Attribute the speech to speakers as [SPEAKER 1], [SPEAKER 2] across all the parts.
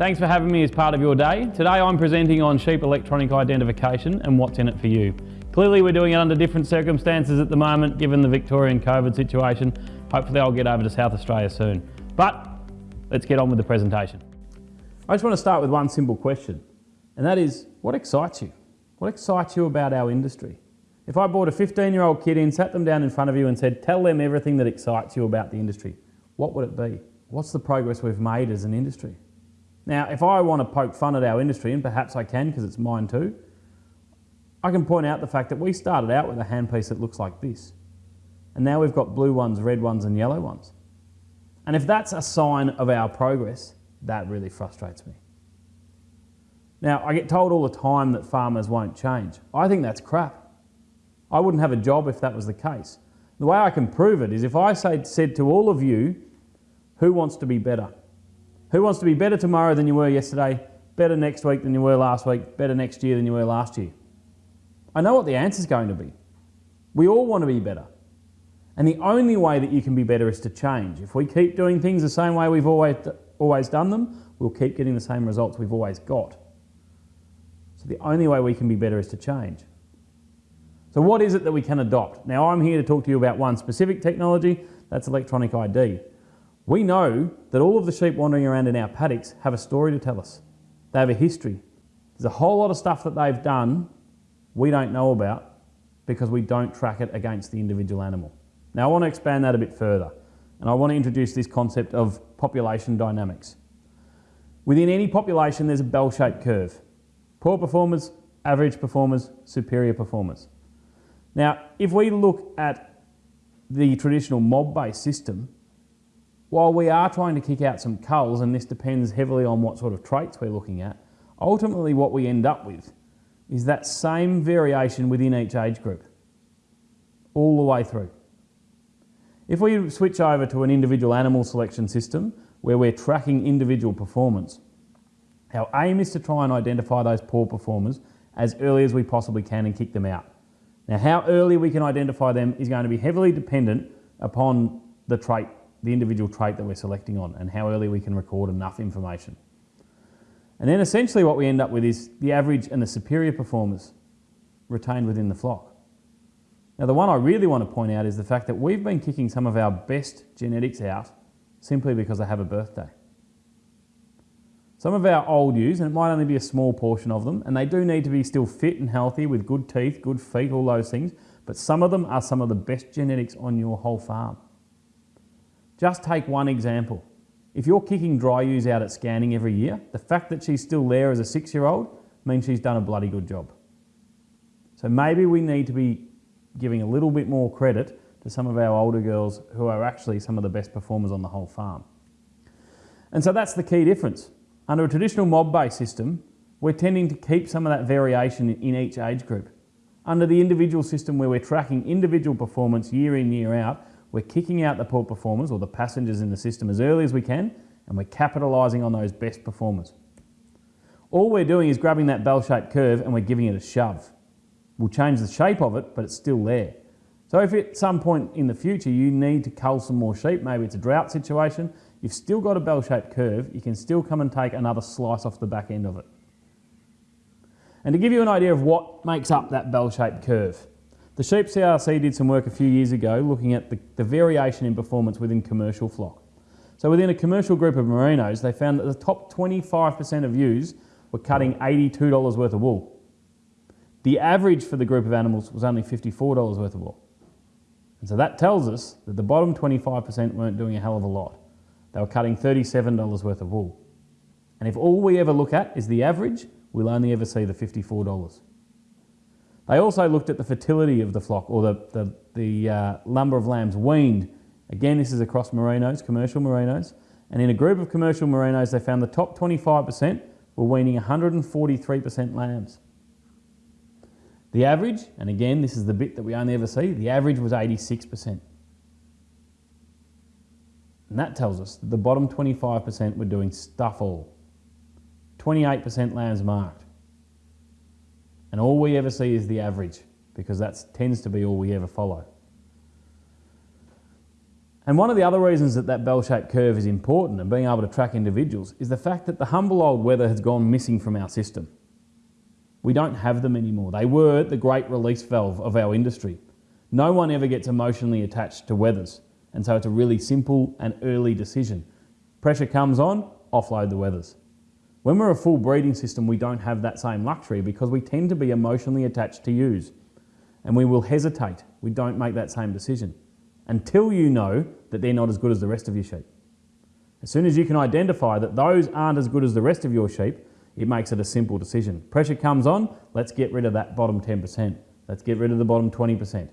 [SPEAKER 1] Thanks for having me as part of your day. Today I'm presenting on sheep electronic identification and what's in it for you. Clearly we're doing it under different circumstances at the moment given the Victorian COVID situation. Hopefully I'll get over to South Australia soon. But let's get on with the presentation. I just want to start with one simple question and that is what excites you? What excites you about our industry? If I brought a 15 year old kid in, sat them down in front of you and said, tell them everything that excites you about the industry, what would it be? What's the progress we've made as an industry? Now, if I want to poke fun at our industry, and perhaps I can because it's mine too, I can point out the fact that we started out with a handpiece that looks like this. And now we've got blue ones, red ones and yellow ones. And if that's a sign of our progress, that really frustrates me. Now, I get told all the time that farmers won't change. I think that's crap. I wouldn't have a job if that was the case. The way I can prove it is if I said to all of you, who wants to be better? Who wants to be better tomorrow than you were yesterday, better next week than you were last week, better next year than you were last year? I know what the answer is going to be. We all want to be better. And the only way that you can be better is to change. If we keep doing things the same way we've always, always done them, we'll keep getting the same results we've always got. So the only way we can be better is to change. So what is it that we can adopt? Now I'm here to talk to you about one specific technology, that's electronic ID. We know that all of the sheep wandering around in our paddocks have a story to tell us. They have a history. There's a whole lot of stuff that they've done we don't know about because we don't track it against the individual animal. Now I want to expand that a bit further and I want to introduce this concept of population dynamics. Within any population there's a bell-shaped curve. Poor performers, average performers, superior performers. Now if we look at the traditional mob-based system, while we are trying to kick out some culls, and this depends heavily on what sort of traits we're looking at, ultimately what we end up with is that same variation within each age group, all the way through. If we switch over to an individual animal selection system where we're tracking individual performance, our aim is to try and identify those poor performers as early as we possibly can and kick them out. Now how early we can identify them is going to be heavily dependent upon the trait the individual trait that we're selecting on and how early we can record enough information. And then essentially what we end up with is the average and the superior performers retained within the flock. Now the one I really want to point out is the fact that we've been kicking some of our best genetics out simply because they have a birthday. Some of our old ewes, and it might only be a small portion of them, and they do need to be still fit and healthy with good teeth, good feet, all those things, but some of them are some of the best genetics on your whole farm. Just take one example. If you're kicking dry ewes out at scanning every year, the fact that she's still there as a six-year-old means she's done a bloody good job. So maybe we need to be giving a little bit more credit to some of our older girls who are actually some of the best performers on the whole farm. And so that's the key difference. Under a traditional mob-based system, we're tending to keep some of that variation in each age group. Under the individual system where we're tracking individual performance year in, year out, we're kicking out the poor performers or the passengers in the system as early as we can and we're capitalising on those best performers. All we're doing is grabbing that bell-shaped curve and we're giving it a shove. We'll change the shape of it, but it's still there. So if at some point in the future you need to cull some more sheep, maybe it's a drought situation, you've still got a bell-shaped curve, you can still come and take another slice off the back end of it. And to give you an idea of what makes up that bell-shaped curve, the Sheep CRC did some work a few years ago looking at the, the variation in performance within commercial flock. So within a commercial group of merinos, they found that the top 25% of ewes were cutting $82 worth of wool. The average for the group of animals was only $54 worth of wool. And so that tells us that the bottom 25% weren't doing a hell of a lot. They were cutting $37 worth of wool. And if all we ever look at is the average, we'll only ever see the $54. They also looked at the fertility of the flock or the, the, the uh, number of lambs weaned. Again, this is across merinos, commercial merinos. And in a group of commercial merinos, they found the top 25% were weaning 143% lambs. The average, and again, this is the bit that we only ever see, the average was 86%. And that tells us that the bottom 25% were doing stuff all. 28% lambs marked. And all we ever see is the average because that tends to be all we ever follow. And one of the other reasons that that bell-shaped curve is important and being able to track individuals is the fact that the humble old wether has gone missing from our system. We don't have them anymore. They were the great release valve of our industry. No one ever gets emotionally attached to wethers. And so it's a really simple and early decision. Pressure comes on, offload the wethers. When we're a full breeding system, we don't have that same luxury because we tend to be emotionally attached to ewes. And we will hesitate. We don't make that same decision until you know that they're not as good as the rest of your sheep. As soon as you can identify that those aren't as good as the rest of your sheep, it makes it a simple decision. Pressure comes on, let's get rid of that bottom 10%. Let's get rid of the bottom 20%.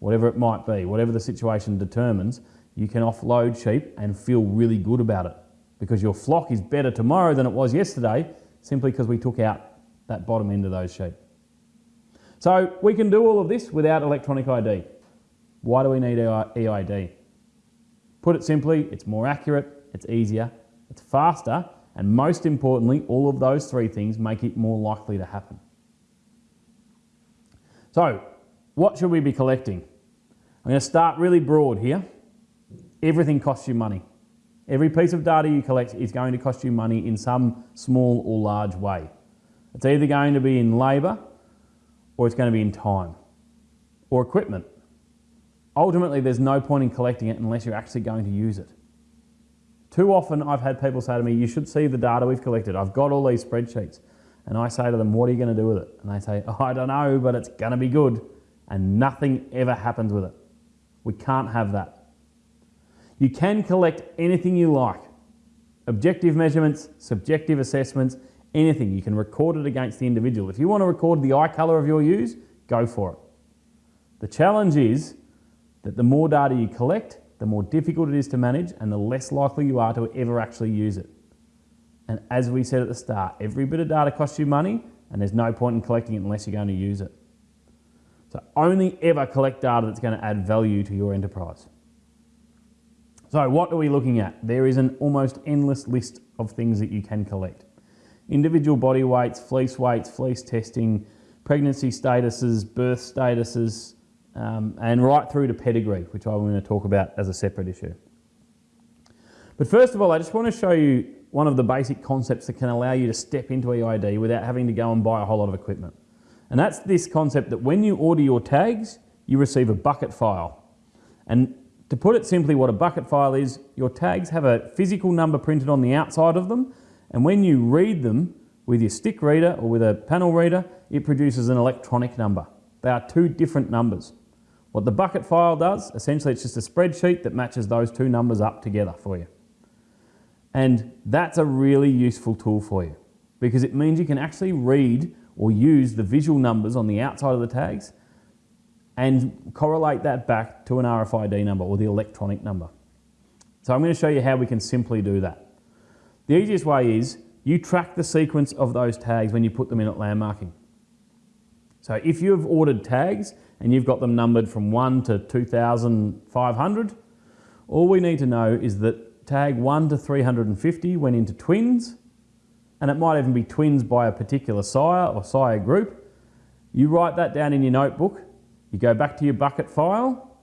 [SPEAKER 1] Whatever it might be, whatever the situation determines, you can offload sheep and feel really good about it because your flock is better tomorrow than it was yesterday simply because we took out that bottom end of those sheep. So we can do all of this without electronic ID. Why do we need EID? Put it simply, it's more accurate, it's easier, it's faster, and most importantly, all of those three things make it more likely to happen. So, what should we be collecting? I'm going to start really broad here. Everything costs you money. Every piece of data you collect is going to cost you money in some small or large way. It's either going to be in labour or it's going to be in time or equipment ultimately there's no point in collecting it unless you're actually going to use it. Too often I've had people say to me, you should see the data we've collected. I've got all these spreadsheets. And I say to them, what are you going to do with it? And they say, oh, I don't know, but it's going to be good. And nothing ever happens with it. We can't have that. You can collect anything you like. Objective measurements, subjective assessments, anything. You can record it against the individual. If you want to record the eye colour of your ewes, go for it. The challenge is that the more data you collect, the more difficult it is to manage and the less likely you are to ever actually use it. And as we said at the start, every bit of data costs you money and there's no point in collecting it unless you're going to use it. So only ever collect data that's going to add value to your enterprise. So what are we looking at? There is an almost endless list of things that you can collect. Individual body weights, fleece weights, fleece testing, pregnancy statuses, birth statuses, um, and right through to pedigree, which I'm going to talk about as a separate issue. But first of all, I just want to show you one of the basic concepts that can allow you to step into EID without having to go and buy a whole lot of equipment. And that's this concept that when you order your tags, you receive a bucket file. And to put it simply, what a bucket file is, your tags have a physical number printed on the outside of them, and when you read them with your stick reader or with a panel reader, it produces an electronic number. They are two different numbers. What the bucket file does, essentially it's just a spreadsheet that matches those two numbers up together for you. And that's a really useful tool for you because it means you can actually read or use the visual numbers on the outside of the tags and correlate that back to an RFID number or the electronic number. So I'm going to show you how we can simply do that. The easiest way is you track the sequence of those tags when you put them in at lamb marking. So if you've ordered tags and you've got them numbered from 1 to 2,500. All we need to know is that tag 1 to 350 went into twins, and it might even be twins by a particular sire or sire group. You write that down in your notebook, you go back to your bucket file,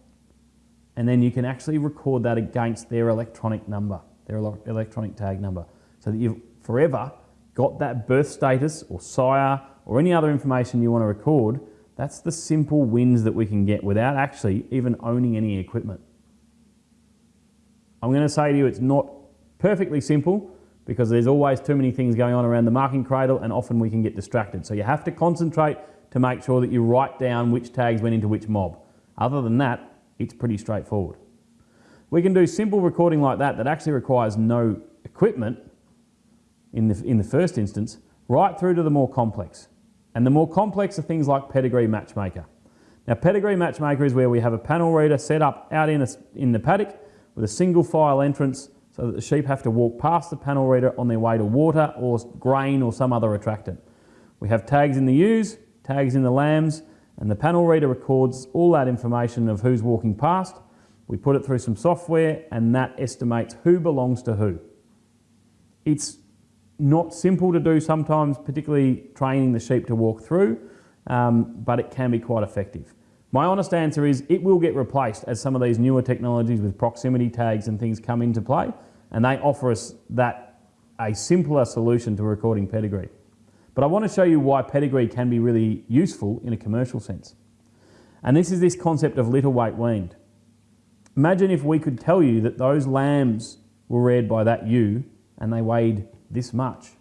[SPEAKER 1] and then you can actually record that against their electronic number, their electronic tag number, so that you've forever got that birth status or sire or any other information you want to record that's the simple wins that we can get without actually even owning any equipment. I'm going to say to you it's not perfectly simple because there's always too many things going on around the marking cradle and often we can get distracted. So you have to concentrate to make sure that you write down which tags went into which mob. Other than that, it's pretty straightforward. We can do simple recording like that that actually requires no equipment in the, in the first instance, right through to the more complex. And the more complex are things like Pedigree Matchmaker. Now Pedigree Matchmaker is where we have a panel reader set up out in, a, in the paddock with a single file entrance so that the sheep have to walk past the panel reader on their way to water or grain or some other attractant. We have tags in the ewes, tags in the lambs, and the panel reader records all that information of who's walking past. We put it through some software and that estimates who belongs to who. It's not simple to do sometimes, particularly training the sheep to walk through, um, but it can be quite effective. My honest answer is it will get replaced as some of these newer technologies with proximity tags and things come into play, and they offer us that a simpler solution to recording pedigree. But I want to show you why pedigree can be really useful in a commercial sense. And this is this concept of litter weight weaned. Imagine if we could tell you that those lambs were reared by that ewe and they weighed this much.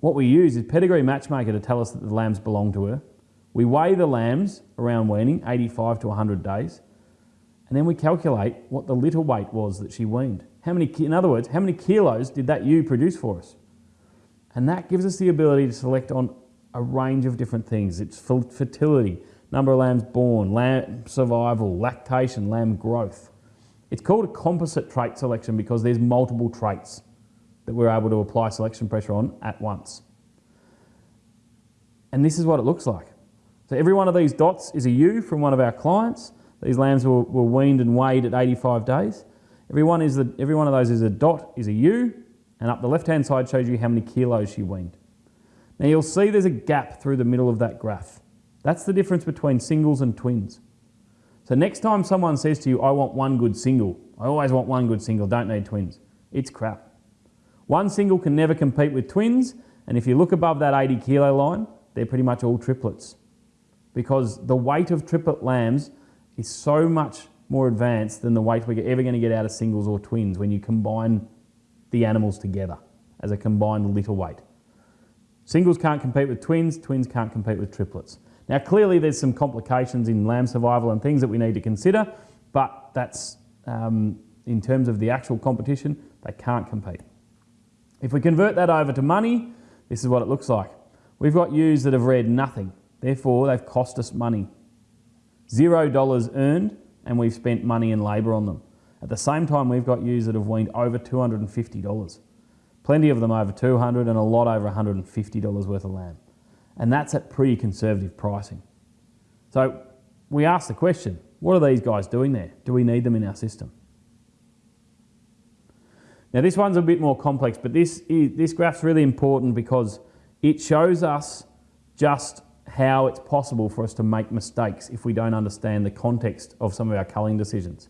[SPEAKER 1] What we use is Pedigree Matchmaker to tell us that the lambs belong to her. We weigh the lambs around weaning, 85 to 100 days, and then we calculate what the litter weight was that she weaned. How many, in other words, how many kilos did that ewe produce for us? And that gives us the ability to select on a range of different things. It's fertility, number of lambs born, lamb survival, lactation, lamb growth. It's called a composite trait selection because there's multiple traits that we're able to apply selection pressure on at once. And this is what it looks like. So every one of these dots is a ewe from one of our clients. These lambs were, were weaned and weighed at 85 days. Every one, is the, every one of those is a dot, is a ewe, and up the left-hand side shows you how many kilos she weaned. Now you'll see there's a gap through the middle of that graph. That's the difference between singles and twins. So next time someone says to you, I want one good single, I always want one good single, don't need twins, it's crap. One single can never compete with twins, and if you look above that 80 kilo line, they're pretty much all triplets. Because the weight of triplet lambs is so much more advanced than the weight we're ever going to get out of singles or twins when you combine the animals together as a combined litter weight. Singles can't compete with twins, twins can't compete with triplets. Now clearly there's some complications in lamb survival and things that we need to consider, but that's um, in terms of the actual competition, they can't compete. If we convert that over to money, this is what it looks like. We've got ewes that have reared nothing. Therefore, they've cost us money. Zero dollars earned, and we've spent money and labour on them. At the same time, we've got ewes that have weaned over $250. Plenty of them over 200 and a lot over $150 worth of lamb. And that's at pretty conservative pricing. So we ask the question, what are these guys doing there? Do we need them in our system? Now this one's a bit more complex, but this, is, this graph's really important because it shows us just how it's possible for us to make mistakes if we don't understand the context of some of our culling decisions.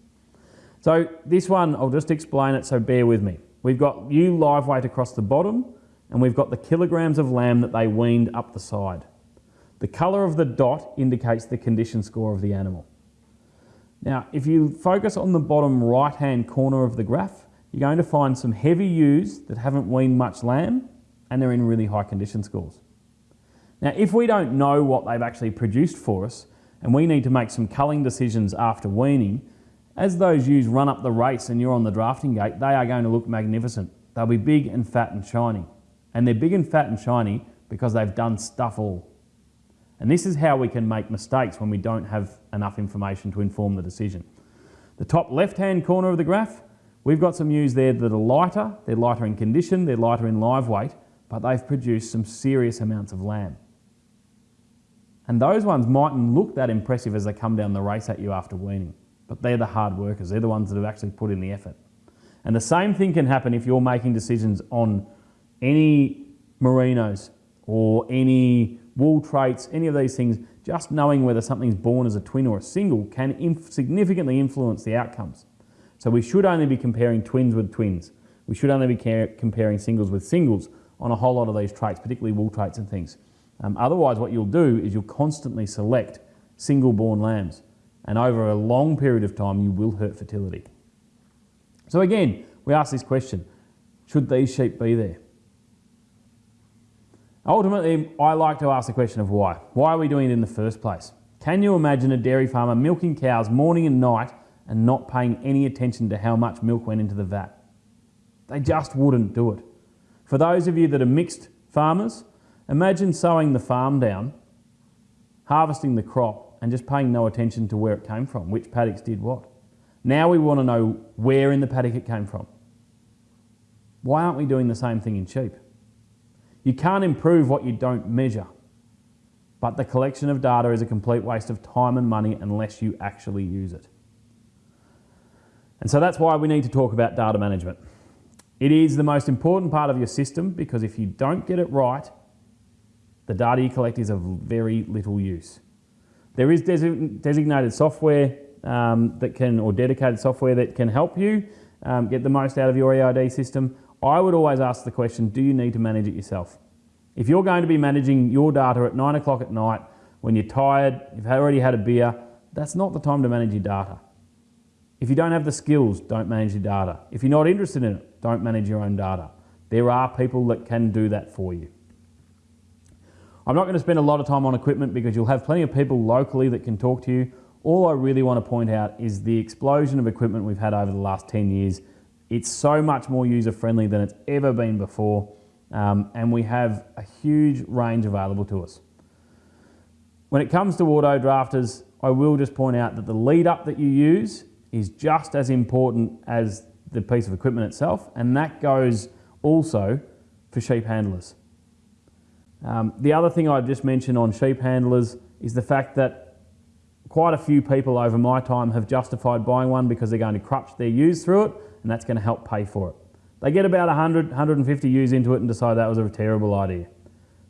[SPEAKER 1] So this one, I'll just explain it, so bear with me. We've got ewe live weight across the bottom, and we've got the kilograms of lamb that they weaned up the side. The colour of the dot indicates the condition score of the animal. Now, if you focus on the bottom right-hand corner of the graph, you're going to find some heavy ewes that haven't weaned much lamb and they're in really high condition scores. Now, if we don't know what they've actually produced for us and we need to make some culling decisions after weaning, as those ewes run up the race and you're on the drafting gate, they are going to look magnificent. They'll be big and fat and shiny. And they're big and fat and shiny because they've done stuff all. And this is how we can make mistakes when we don't have enough information to inform the decision. The top left-hand corner of the graph We've got some ewes there that are lighter, they're lighter in condition, they're lighter in live weight, but they've produced some serious amounts of lamb. And those ones mightn't look that impressive as they come down the race at you after weaning, but they're the hard workers, they're the ones that have actually put in the effort. And the same thing can happen if you're making decisions on any merinos or any wool traits, any of these things, just knowing whether something's born as a twin or a single can inf significantly influence the outcomes. So we should only be comparing twins with twins. We should only be comparing singles with singles on a whole lot of these traits, particularly wool traits and things. Um, otherwise, what you'll do is you'll constantly select single-born lambs. And over a long period of time, you will hurt fertility. So again, we ask this question, should these sheep be there? Ultimately, I like to ask the question of why. Why are we doing it in the first place? Can you imagine a dairy farmer milking cows morning and night and not paying any attention to how much milk went into the vat. They just wouldn't do it. For those of you that are mixed farmers, imagine sowing the farm down, harvesting the crop, and just paying no attention to where it came from, which paddocks did what. Now we want to know where in the paddock it came from. Why aren't we doing the same thing in sheep? You can't improve what you don't measure, but the collection of data is a complete waste of time and money unless you actually use it. And so that's why we need to talk about data management. It is the most important part of your system because if you don't get it right, the data you collect is of very little use. There is desi designated software um, that can, or dedicated software that can help you um, get the most out of your EID system. I would always ask the question, do you need to manage it yourself? If you're going to be managing your data at nine o'clock at night, when you're tired, you've already had a beer, that's not the time to manage your data. If you don't have the skills, don't manage your data. If you're not interested in it, don't manage your own data. There are people that can do that for you. I'm not going to spend a lot of time on equipment because you'll have plenty of people locally that can talk to you. All I really want to point out is the explosion of equipment we've had over the last 10 years. It's so much more user friendly than it's ever been before um, and we have a huge range available to us. When it comes to auto drafters, I will just point out that the lead up that you use is just as important as the piece of equipment itself, and that goes also for sheep handlers. Um, the other thing I'd just mentioned on sheep handlers is the fact that quite a few people over my time have justified buying one because they're going to crutch their ewes through it, and that's going to help pay for it. They get about 100, 150 ewes into it and decide that was a terrible idea.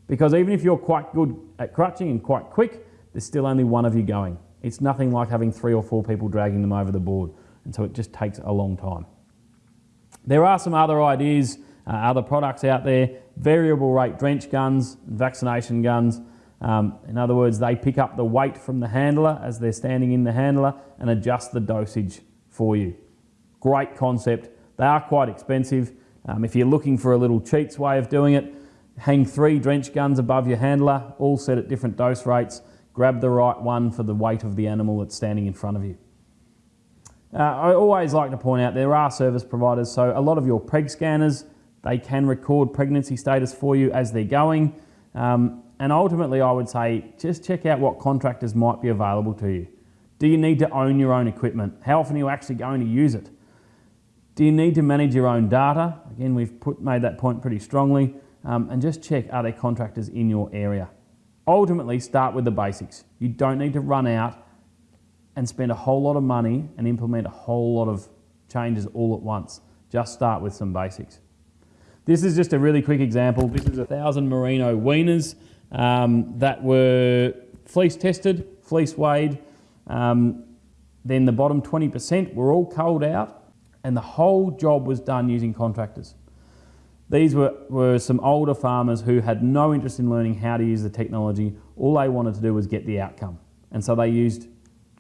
[SPEAKER 1] Because even if you're quite good at crutching and quite quick, there's still only one of you going. It's nothing like having three or four people dragging them over the board. And so it just takes a long time. There are some other ideas, uh, other products out there, variable rate drench guns, vaccination guns. Um, in other words, they pick up the weight from the handler as they're standing in the handler and adjust the dosage for you. Great concept. They are quite expensive. Um, if you're looking for a little cheats way of doing it, hang three drench guns above your handler, all set at different dose rates. Grab the right one for the weight of the animal that's standing in front of you. Uh, I always like to point out there are service providers, so a lot of your preg scanners, they can record pregnancy status for you as they're going. Um, and ultimately, I would say just check out what contractors might be available to you. Do you need to own your own equipment? How often are you actually going to use it? Do you need to manage your own data? Again, we've put, made that point pretty strongly. Um, and just check, are there contractors in your area? Ultimately, start with the basics. You don't need to run out and spend a whole lot of money and implement a whole lot of changes all at once. Just start with some basics. This is just a really quick example. This is a thousand merino weaners um, that were fleece tested, fleece weighed. Um, then the bottom 20% were all culled out and the whole job was done using contractors. These were, were some older farmers who had no interest in learning how to use the technology. All they wanted to do was get the outcome. And so they used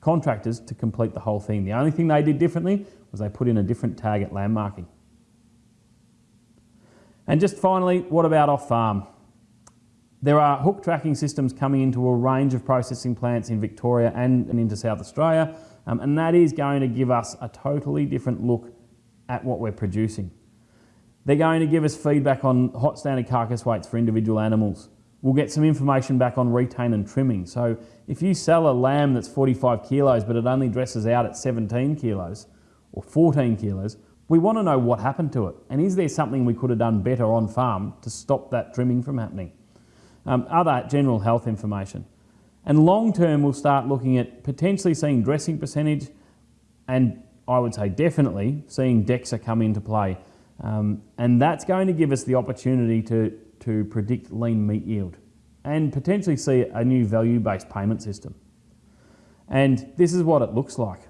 [SPEAKER 1] contractors to complete the whole thing. The only thing they did differently was they put in a different tag at lamb marking. And just finally, what about off farm? There are hook tracking systems coming into a range of processing plants in Victoria and, and into South Australia um, and that is going to give us a totally different look at what we're producing. They're going to give us feedback on hot standard carcass weights for individual animals. We'll get some information back on retain and trimming. So if you sell a lamb that's 45 kilos but it only dresses out at 17 kilos or 14 kilos, we want to know what happened to it. And is there something we could have done better on farm to stop that trimming from happening? Um, other general health information. And long term, we'll start looking at potentially seeing dressing percentage and I would say definitely seeing DEXA come into play. Um, and that's going to give us the opportunity to, to predict lean meat yield and potentially see a new value-based payment system. And this is what it looks like.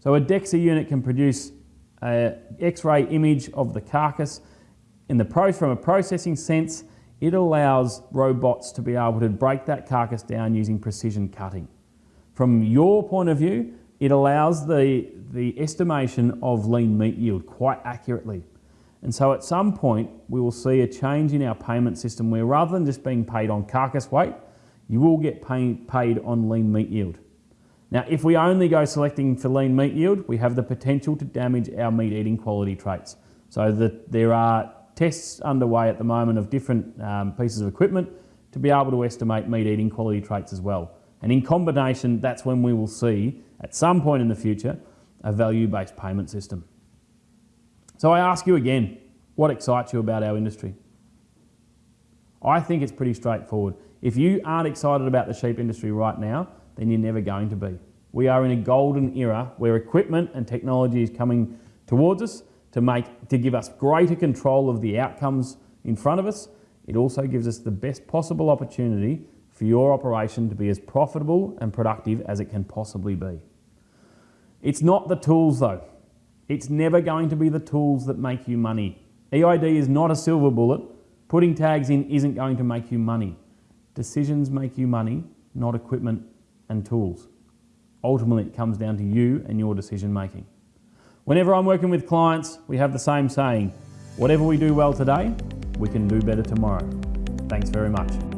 [SPEAKER 1] So a DEXA unit can produce an X-ray image of the carcass in the pro from a processing sense it allows robots to be able to break that carcass down using precision cutting. From your point of view, it allows the, the estimation of lean meat yield quite accurately. And so at some point, we will see a change in our payment system where rather than just being paid on carcass weight, you will get pay, paid on lean meat yield. Now, if we only go selecting for lean meat yield, we have the potential to damage our meat eating quality traits. So that there are tests underway at the moment of different um, pieces of equipment to be able to estimate meat eating quality traits as well. And in combination, that's when we will see, at some point in the future, a value-based payment system. So I ask you again, what excites you about our industry? I think it's pretty straightforward. If you aren't excited about the sheep industry right now, then you're never going to be. We are in a golden era where equipment and technology is coming towards us to, make, to give us greater control of the outcomes in front of us. It also gives us the best possible opportunity for for your operation to be as profitable and productive as it can possibly be. It's not the tools though. It's never going to be the tools that make you money. EID is not a silver bullet. Putting tags in isn't going to make you money. Decisions make you money, not equipment and tools. Ultimately, it comes down to you and your decision making. Whenever I'm working with clients, we have the same saying, whatever we do well today, we can do better tomorrow. Thanks very much.